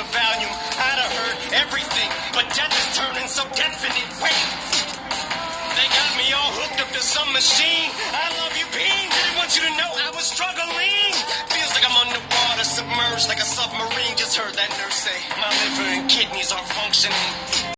the volume out of her everything. But death is turning so definite weight. They got me all hooked up to some machine. I love you, Bean. Didn't want you to know I was struggling. Feels like I'm underwater, submerged like a submarine. Just heard that nurse say my liver and kidneys aren't functioning.